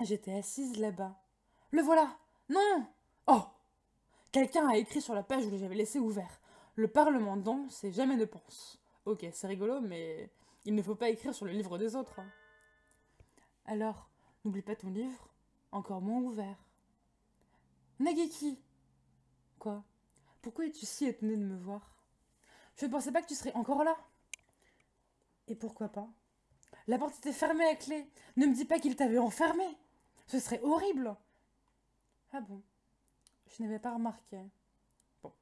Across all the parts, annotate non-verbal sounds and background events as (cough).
J'étais assise là-bas. Le voilà Non Oh Quelqu'un a écrit sur la page où j'avais laissé ouvert. Le Parlement danse et jamais ne pense. Ok, c'est rigolo, mais il ne faut pas écrire sur le livre des autres. hein. Alors, n'oublie pas ton livre, encore moins ouvert. Nageki Quoi? Pourquoi es-tu si étonné de me voir? Je ne pensais pas que tu serais encore là. Et pourquoi pas? La porte était fermée à clé. Ne me dis pas qu'il t'avait enfermé. Ce serait horrible. Ah bon Je n'avais pas remarqué. Bon.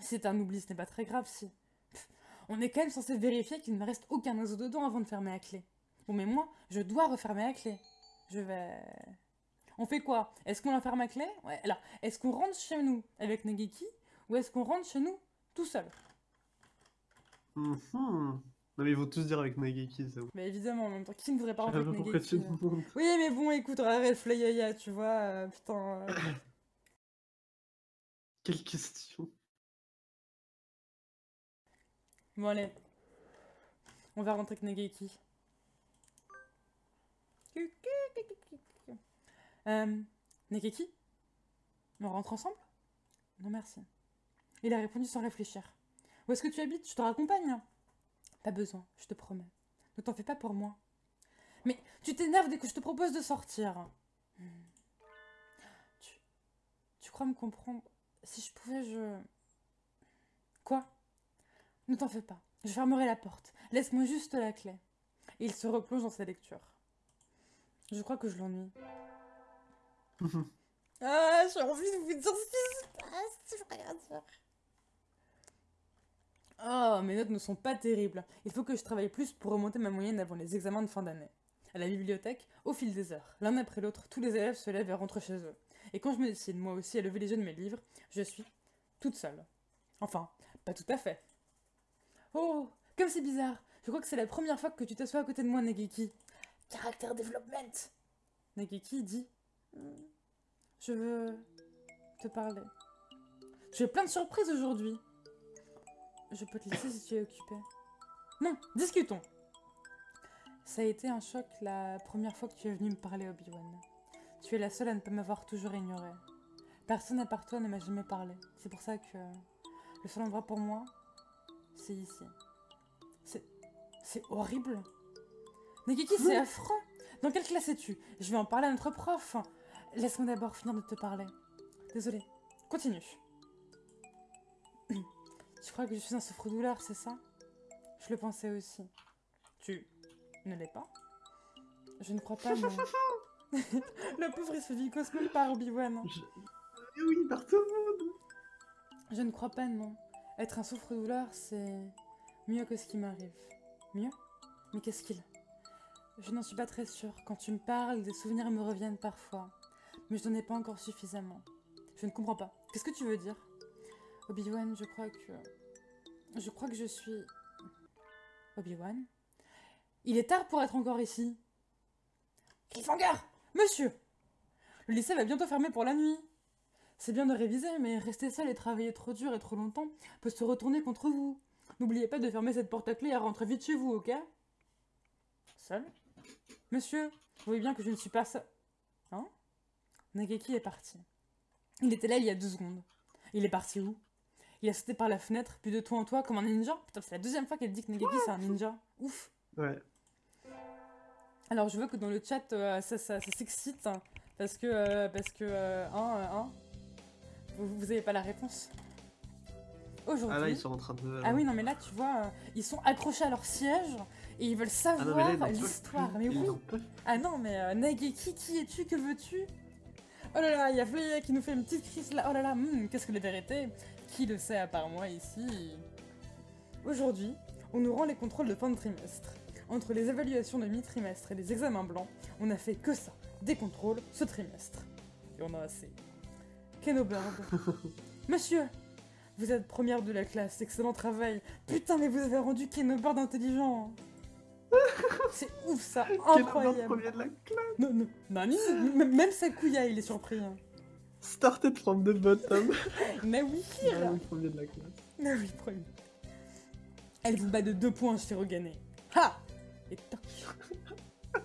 C'est un oubli, ce n'est pas très grave si. Pff, on est quand même censé vérifier qu'il ne reste aucun oiseau dedans avant de fermer la clé. Bon, mais moi, je dois refermer la clé. Je vais. On fait quoi? Est-ce qu'on enferme la clé? Ouais, alors, est-ce qu'on rentre chez nous avec Nageki ou est-ce qu'on rentre chez nous tout seul? Mhm. Non mais ils vont tous dire avec Nageki, ça. Mais évidemment, en même temps, qui ne voudrait pas avec pourquoi tu Nageki demandes. Oui, mais bon, écoute, arrête Flayaya, tu vois, euh, putain. euh, (coughs) Quelle question Bon, allez. On va rentrer avec Nageki. Euh, Nageki On rentre ensemble? Non, merci. Il a répondu sans réfléchir. Où est-ce que tu habites? Je te raccompagne Pas besoin, je te promets. Ne t'en fais pas pour moi. Mais tu t'énerves dès que je te propose de sortir. Hmm. Tu... Tu crois me comprendre? Si je pouvais, je... Quoi? Ne t'en fais pas. Je fermerai la porte. Laisse-moi juste la clé. Et il se replonge dans sa lecture. Je crois que je l'ennuie. (laughs) Ah, j'ai envie de vous dire ce qui se passe, rien dire. Oh, mes notes ne sont pas terribles. Il faut que je travaille plus pour remonter ma moyenne avant les examens de fin d'année. À la bibliothèque, au fil des heures, l'un après l'autre, tous les élèves se lèvent et rentrent chez eux. Et quand je me décide moi aussi à lever les yeux de mes livres, je suis toute seule. Enfin, pas tout à fait. Oh, comme c'est bizarre. Je crois que c'est la première fois que tu t'assois à côté de moi, Nageki. Caractère development. Nageki dit Je veux te parler. J'ai plein de surprises aujourd'hui. Je peux te laisser si tu es occupé. Non, discutons. Ça a été un choc la première fois que tu es venu me parler, Obi-Wan. Tu es la seule à ne pas m'avoir toujours ignorée. Personne à part toi ne m'a jamais parlé. C'est pour ça que le seul endroit pour moi, c'est ici. C'est. C'est horrible. Nageki, c'est affreux. Dans quelle classe es-tu? Je vais en parler à notre prof. Laisse-moi d'abord finir de te parler. Désolée. Continue. Tu crois que je suis un souffre-douleur, c'est ça? Je le pensais aussi. Tu ne l'es pas? Je ne crois pas, non. (laughs) le pauvre, il se vit par Obi-Wan. Je- Mais oui, par tout le monde Je ne crois pas, non. Être un souffre-douleur, c'est mieux que ce qui m'arrive. Mieux? Mais qu'est-ce qu'il Je n'en suis pas très sûre. Quand tu me parles, des souvenirs me reviennent parfois. Mais je n'en ai pas encore suffisamment. Je ne comprends pas. Qu'est-ce que tu veux dire? Obi-Wan, je crois que... Je crois que je suis... Obi-Wan Il est tard pour être encore ici. Cliffhanger Monsieur Le lycée va bientôt fermer pour la nuit. C'est bien de réviser, mais rester seul et travailler trop dur et trop longtemps peut se retourner contre vous. N'oubliez pas de fermer cette porte à clé et rentrer vite chez vous, ok? Seul? Monsieur, vous voyez bien que je ne suis pas seul. Hein? Nageki est parti. Il était là il y a deux secondes. Il est parti où? Il a sauté par la fenêtre, puis de toi en toi comme un ninja Putain, c'est la deuxième fois qu'elle dit que Nageki c'est un ninja. Ouf Ouais. alors je vois que dans le chat euh, ça, ça, ça s'excite hein, parce que euh, parce que euh, hein, hein, vous, vous avez pas la réponse. Aujourd'hui. Ah là, ils sont en train de... Ah oui non mais là tu vois ils sont accrochés à leur siège et ils veulent Ah savoir l'histoire. Mais oui. Ah non mais euh, Nageki qui es-tu? Que veux-tu? Oh là là il y a Flea qui nous fait une petite crise là. Oh là là hmm, qu'est-ce que les vérités Qui le sait à part moi ici Aujourd'hui on nous rend les contrôles de fin de trimestre. Entre les évaluations de mi-trimestre et les examens blancs, on n'a fait que ça, des contrôles ce trimestre. Et on a assez. Kenobird. (laughs) Monsieur, vous êtes première de la classe, excellent travail. Putain, mais vous avez rendu Kenobird intelligent. (laughs) C'est ouf ça, incroyable. premier de la classe Non, non, M- Même Sakuya, il est surpris. hein. Started from the bottom. (laughs) Mais oui, Ah, le premier de la classe. mais oui, premier. Elle vous bat de deux points, Shirogane. Ha Et toc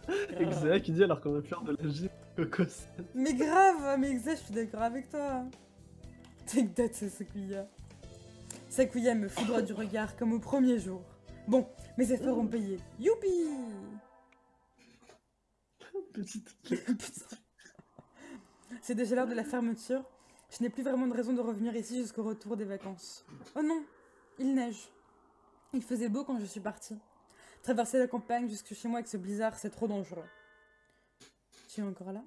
(laughs) Et Xéa qui dit alors qu'on va faire de la gym cocos. Mais grave, mais Exa, je suis d'accord avec toi. Take that, c'est Sakuya. Sakuya me foudroie du regard comme au premier jour. Bon, mes efforts ont payé. Youpi (laughs) Petite. Putain. C'est déjà l'heure de la fermeture. Je n'ai plus vraiment de raison de revenir ici jusqu'au retour des vacances. Oh non, il neige. Il faisait beau quand je suis partie. Traverser la campagne jusque chez moi avec ce blizzard, c'est trop dangereux. Tu es encore là?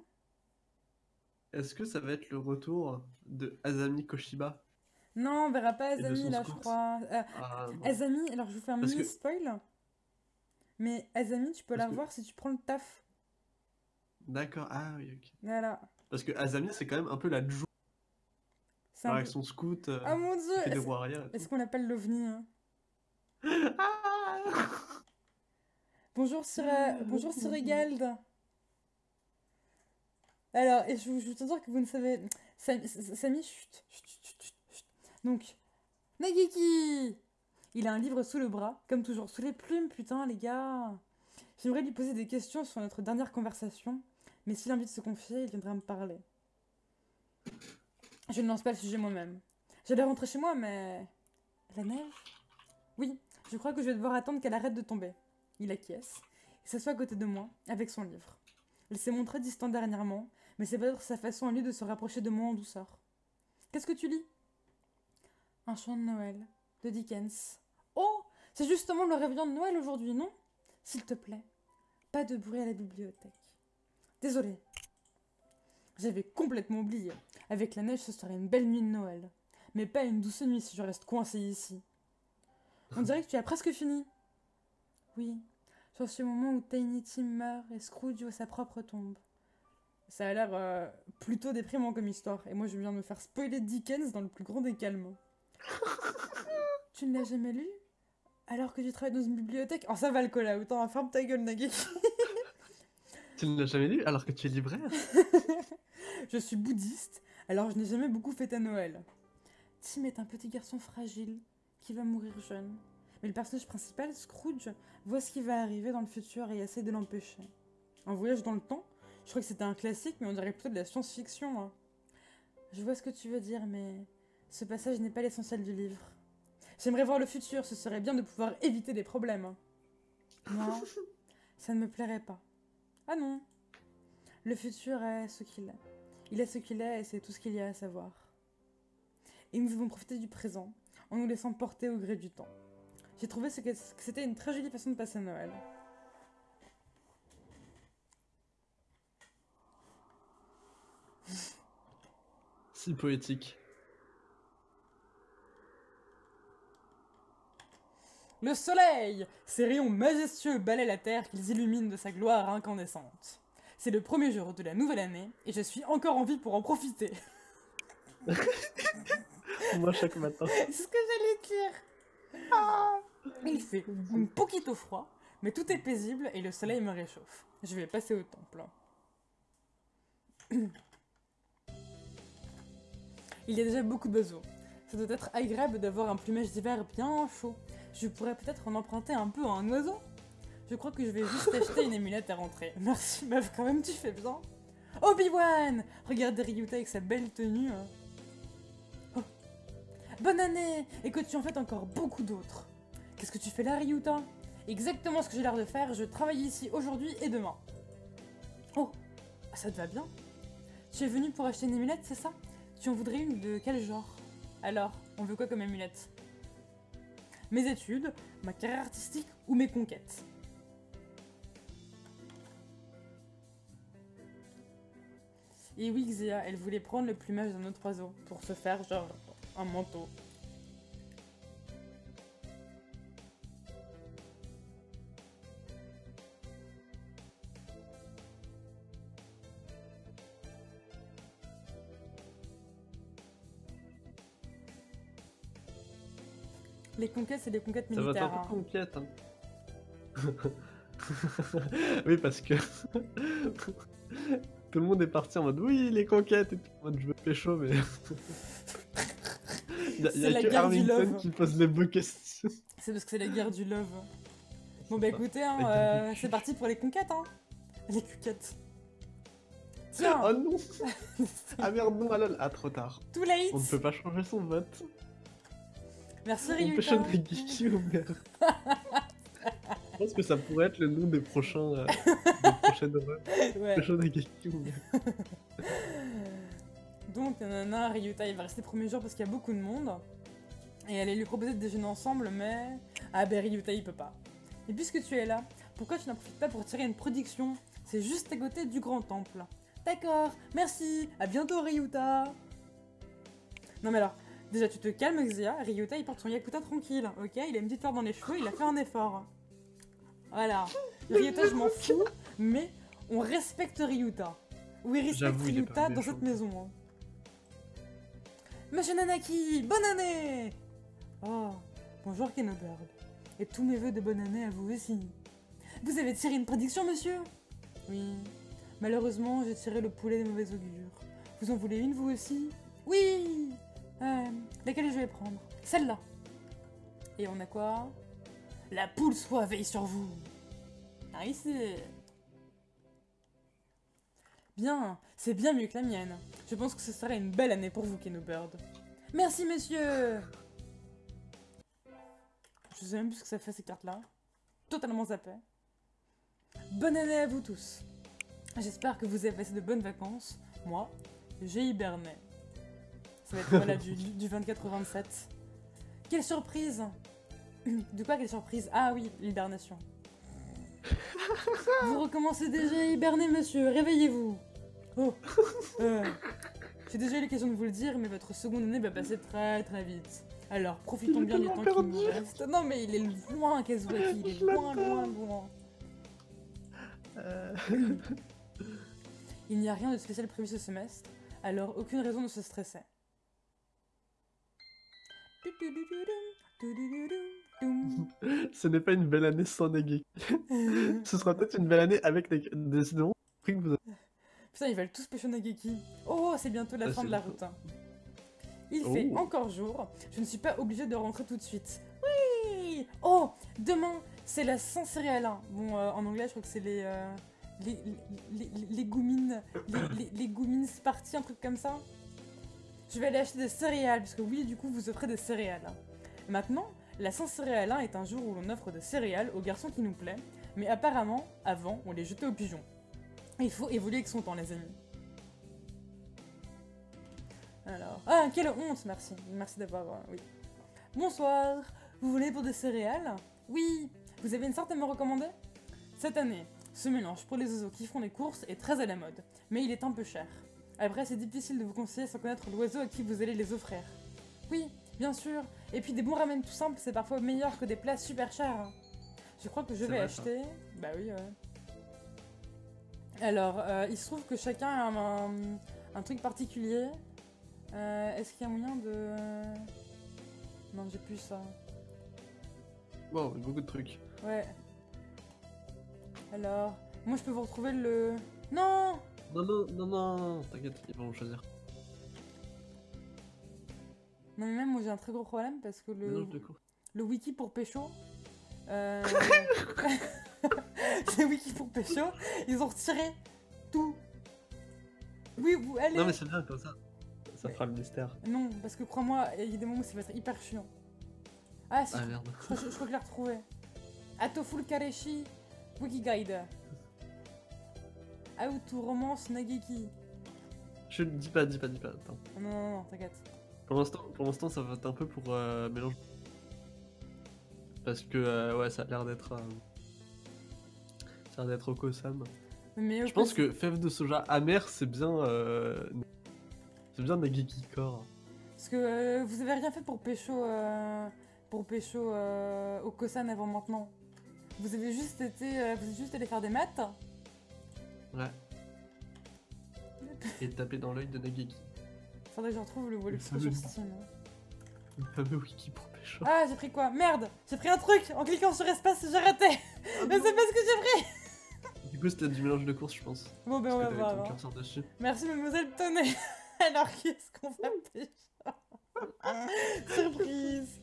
Est-ce que ça va être le retour de Azami Koshiba? Non, on verra pas Azami là, je crois. Euh, Ah. Azami, alors je vous fais un Parce mini que- spoil. Mais Azami, tu peux Parce la que- revoir si tu prends le taf. D'accord, ah oui, ok. Voilà. Parce que Azami, c'est quand même un peu la Jou C'est un avec peu- son scout euh, Ah mon dieu Est-ce qu'on l'appelle l'OVNI hein Ah (laughs) Bonjour Sir, euh, bonjour Sir Egald. Alors, et je, vous- je tiens dire que vous ne savez... Sam- Samy, chut, chut, chut, chut. Donc, Nageki Il a un livre sous le bras, comme toujours, sous les plumes, putain, les gars. J'aimerais lui poser des questions sur notre dernière conversation, mais s'il a envie de se confier, il viendra me parler. Je ne lance pas le sujet moi-même. J'allais rentrer chez moi, mais... La neige? Oui, je crois que je vais devoir attendre qu'elle arrête de tomber. Il acquiesce et s'assoit à côté de moi, avec son livre. Il s'est montré distant dernièrement, mais c'est peut-être sa façon à lui de se rapprocher de moi en douceur. Qu'est-ce que tu lis? Un chant de Noël, de Dickens. Oh C'est justement le réveillon de Noël aujourd'hui, non? S'il te plaît, pas de bruit à la bibliothèque. Désolée. J'avais complètement oublié. Avec la neige, ce serait une belle nuit de Noël. Mais pas une douce nuit si je reste coincée ici. On dirait que tu as presque fini. Oui, sur ce moment où Tiny Tim meurt et Scrooge voit sa propre tombe. Ça a l'air euh, plutôt déprimant comme histoire, et moi je viens de me faire spoiler Dickens dans le plus grand des calmes. (laughs) tu ne l'as jamais lu? Alors que tu travailles dans une bibliothèque? Oh ça va le cola, autant ferme ta gueule Nagui (laughs) Tu ne l'as jamais lu alors que tu es libraire (laughs) Je suis bouddhiste, alors je n'ai jamais beaucoup fêté Noël. Tim est un petit garçon fragile qui va mourir jeune. Mais le personnage principal, Scrooge, voit ce qui va arriver dans le futur et essaie de l'empêcher. Un voyage dans le temps Je crois que c'était un classique, mais on dirait plutôt de la science-fiction. hein. Je vois ce que tu veux dire, mais ce passage n'est pas l'essentiel du livre. J'aimerais voir le futur, ce serait bien de pouvoir éviter des problèmes. Non, (laughs) ça ne me plairait pas. Ah non, le futur est ce qu'il est. Il est ce qu'il est et c'est tout ce qu'il y a à savoir. Et nous devons profiter du présent en nous laissant porter au gré du temps. J'ai trouvé que c'était une très jolie façon de passer Noël. Si poétique. Le soleil Ses rayons majestueux balaient la terre qu'ils illuminent de sa gloire incandescente. C'est le premier jour de la nouvelle année et je suis encore en vie pour en profiter. (laughs) Moi chaque matin. (laughs) C'est ce que j'allais dire. Il fait un poquito froid, mais tout est paisible et le soleil me réchauffe. Je vais passer au temple. Il y a déjà beaucoup d'oiseaux. Ça doit être agréable d'avoir un plumage d'hiver bien chaud. Je pourrais peut-être en emprunter un peu à un oiseau. Je crois que je vais juste (laughs) acheter une émulette à rentrer. Merci meuf, quand même tu fais bien. Obi-Wan Regardez Ryuta avec sa belle tenue. hein. Oh. Bonne année Et que tu en fais encore beaucoup d'autres. Qu'est-ce que tu fais là, Ryuta? Exactement ce que j'ai l'air de faire, je travaille ici aujourd'hui et demain. Oh, ça te va bien? Tu es venu pour acheter une émulette, c'est ça? Tu en voudrais une de quel genre? Alors, on veut quoi comme émulette? Mes études, ma carrière artistique ou mes conquêtes Et oui, Xia, elle voulait prendre le plumage d'un autre oiseau pour se faire genre un manteau. Les conquêtes, c'est des conquêtes Ça va être militaires. un hein. peu conquête. Hein. (laughs) oui, parce que (laughs) tout le monde est parti en mode oui, les conquêtes et tout. En mode je veux pécho, mais. Il (laughs) y a, y que Arlington qui pose les beaux questions. C'est parce que c'est la guerre du love. Bon bah écoutez, hein, euh, c'est parti pour les conquêtes. Hein. Les cuquettes. Tiens, Oh non Ah merde, non, ah lol. Ah, trop tard. too late On ne peut pas changer son vote. Merci Ryuta changer Geeky ou merde. (laughs) Je pense que ça pourrait être le nom des prochains. Euh, des (laughs) prochaines œuvres. Ouais. De Geeky ou merde. (laughs) Donc, nanana, Ryuta, il va rester le premier jour parce qu'il y a beaucoup de monde. Et elle allait lui proposer de déjeuner ensemble, mais... Ah ben Ryuta, il peut pas. Et puisque tu es là, pourquoi tu n'en profites pas pour tirer une production? C'est juste à côté du grand temple. D'accord, merci, à bientôt Ryuta Non mais alors, déjà tu te calmes Xia, Ryuta il porte son Yakuta tranquille, ok? Il a une petite fleur dans les cheveux, il a fait un effort. Voilà. Ryuta je m'en fous, mais on respecte Ryuta. Oui, respecte Ryuta dans cette maison. hein. Monsieur Nanaki, bonne année Oh, bonjour Kenobird. Et tous mes voeux de bonne année à vous aussi. Vous avez tiré une prédiction, monsieur? Oui. Malheureusement, j'ai tiré le poulet des mauvais augures. Vous en voulez une, vous aussi? Oui euh, Laquelle je vais prendre? Celle-là. Et on a quoi? La poule soit veille sur vous. Ici. Bien, c'est bien mieux que la mienne. Je pense que ce serait une belle année pour vous, Kenobird. Merci, monsieur Je sais même plus ce que ça fait, ces cartes-là. Totalement zappé. Bonne année à vous tous. J'espère que vous avez passé de bonnes vacances. Moi, j'ai hiberné. Ça va être voilà, du, du 24 au 27. Quelle surprise De quoi quelle surprise? Ah oui, l'hibernation. Vous recommencez déjà à hiberner, monsieur. Réveillez-vous. Oh. Euh, J'ai déjà eu l'occasion de vous le dire, mais votre seconde année va passer très très vite. Alors, profitons bien du temps qui nous reste. Non, mais il est loin, Kazuaki. Il est loin, loin, loin. Euh, Il n'y a rien de spécial prévu ce semestre, alors aucune raison de se stresser. Ce n'est pas une belle année sans Nageki. Ce sera peut-être une belle année avec Nageki. Décidément, Putain, ils veulent tous pêcher Nageki. Oh, c'est bientôt la fin de la route. Il fait encore jour. Je ne suis pas obligée de rentrer tout de suite. Oui Oh, demain, c'est la Saint-Céréalin. Bon, en anglais, je crois que c'est les... les, les, goumines... Les goumines Sparty, un truc comme ça. Je vais aller acheter des céréales, parce que oui, du coup, vous offrez des céréales. Maintenant, la Saint-Céréalin est un jour où l'on offre des céréales aux garçons qui nous plaît, mais apparemment, avant, on les jetait aux pigeons. Il faut évoluer avec son temps, les amis. Alors. Ah, quelle honte, merci. Merci d'avoir. euh, oui. Bonsoir. Vous voulez pour des céréales? Oui. Vous avez une sorte à me recommander? Cette année, ce mélange pour les oiseaux qui font les courses est très à la mode, mais il est un peu cher. Après, c'est difficile de vous conseiller sans connaître l'oiseau à qui vous allez les offrir. Oui, bien sûr. Et puis des bons ramen tout simples, c'est parfois meilleur que des plats super chers. hein. Je crois que je vais vrai, ça. acheter. Bah oui, ouais. Alors, euh, il se trouve que chacun a un, un- un truc particulier. Euh, Est-ce qu'il y a moyen de... Non, j'ai plus ça. Wow, beaucoup de trucs. Ouais. Alors, moi je peux vous retrouver le... Non Non, non, non, non, t'inquiète, ils vont choisir. Non mais même moi j'ai un très gros problème parce que le, le wiki pour pécho... Euh... (laughs) le wiki pour pécho, ils ont retiré tout. Oui, vous allez... Non, mais c'est bien comme ça. Ça fera le mystère. Non, parce que crois-moi, il y a des moments où ça va être hyper chiant. Ah si, Ah merde. je, crois, je crois que je l'ai retrouvé. Atoful Kareshi, Wikiguide. How to romance Nageki. Je dis pas, dis pas, dis pas. Attends. Non, non, non, t'inquiète. Pour l'instant, pour l'instant, ça va être un peu pour euh, mélange. Parce que euh, ouais, ça a l'air d'être. euh, Ça a l'air d'être Okosam. Mais Je pense que fève de soja amer, c'est bien. euh, C'est bien Nageki Core. Parce que vous avez rien fait pour pécho... Pour pécho Okosan avant maintenant. Vous avez juste été... vous êtes juste allé faire des maths Ouais. (laughs) Et taper dans l'œil de Nageki. Faudrait que je retrouve le fameux- sur Steam. Le fameux wiki pour pécho. Ah, j'ai pris quoi? Merde J'ai pris un truc En cliquant sur espace, j'ai raté (laughs) Mais c'est pas ce que j'ai pris (laughs) Du coup, c'était du mélange de courses, je pense. Bon, ben on va voir. ton dessus. Merci, mademoiselle Tonnet Alors, qui est-ce qu'on va pécho Surprise